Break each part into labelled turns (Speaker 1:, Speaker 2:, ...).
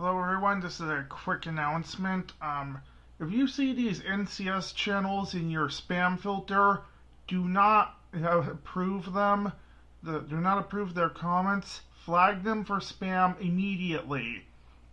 Speaker 1: Hello everyone, this is a quick announcement. Um, if you see these NCS channels in your spam filter, do not approve them. The, do not approve their comments. Flag them for spam immediately.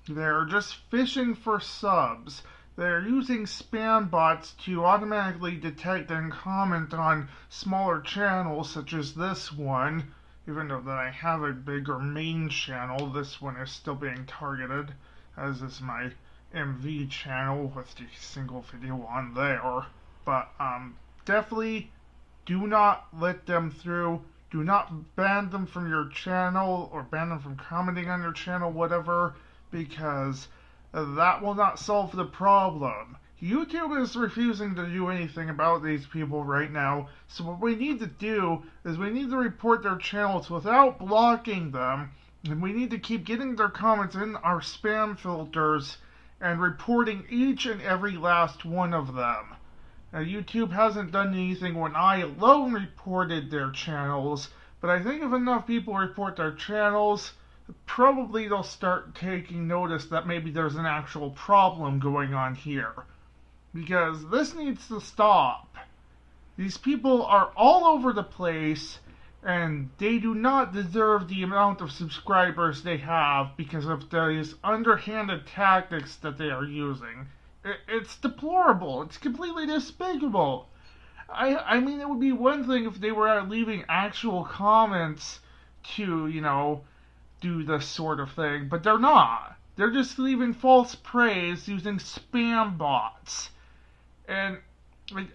Speaker 1: They're just fishing for subs. They're using spam bots to automatically detect and comment on smaller channels such as this one even though that I have a bigger main channel, this one is still being targeted, as is my MV channel with the single video on there. But um, definitely do not let them through. Do not ban them from your channel or ban them from commenting on your channel, whatever, because that will not solve the problem. YouTube is refusing to do anything about these people right now, so what we need to do is we need to report their channels without blocking them, and we need to keep getting their comments in our spam filters and reporting each and every last one of them. Now, YouTube hasn't done anything when I alone reported their channels, but I think if enough people report their channels, probably they'll start taking notice that maybe there's an actual problem going on here because this needs to stop. These people are all over the place and they do not deserve the amount of subscribers they have because of these underhanded tactics that they are using. It's deplorable. It's completely despicable. I I mean, it would be one thing if they were leaving actual comments to, you know, do this sort of thing, but they're not. They're just leaving false praise using spam bots and like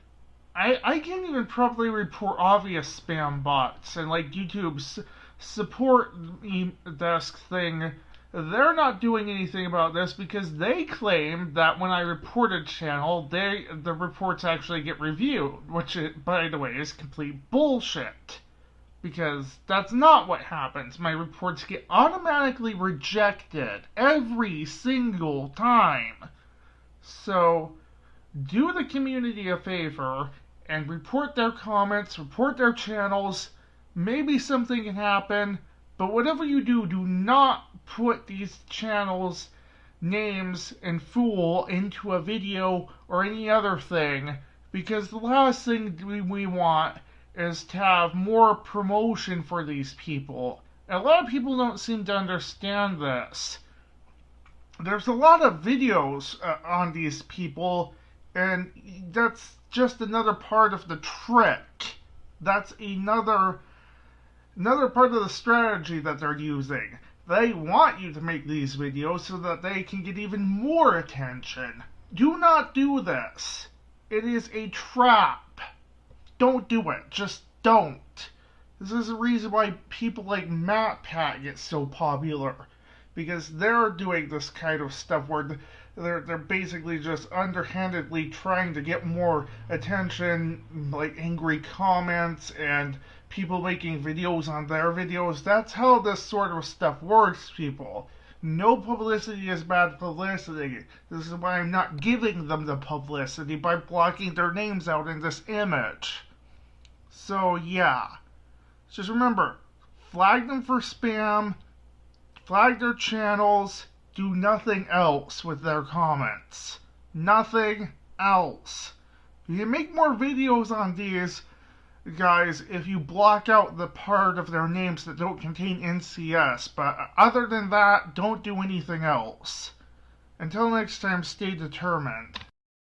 Speaker 1: I I can't even properly report obvious spam bots and like YouTube's support desk thing. They're not doing anything about this because they claim that when I report a channel, they the reports actually get reviewed, which it, by the way is complete bullshit. Because that's not what happens. My reports get automatically rejected every single time. So do the community a favor and report their comments, report their channels. Maybe something can happen, but whatever you do, do not put these channels' names and fool into a video or any other thing because the last thing we want is to have more promotion for these people. A lot of people don't seem to understand this. There's a lot of videos uh, on these people and that's just another part of the trick. That's another another part of the strategy that they're using. They want you to make these videos so that they can get even more attention. Do not do this. It is a trap. Don't do it. Just don't. This is the reason why people like MatPat get so popular. Because they're doing this kind of stuff where they're they're basically just underhandedly trying to get more attention, like angry comments and people making videos on their videos. That's how this sort of stuff works, people. No publicity is bad publicity. This is why I'm not giving them the publicity by blocking their names out in this image. So yeah. Just remember, flag them for spam, flag their channels, do nothing else with their comments. Nothing else. You can make more videos on these guys if you block out the part of their names that don't contain NCS, but other than that, don't do anything else. Until next time, stay determined.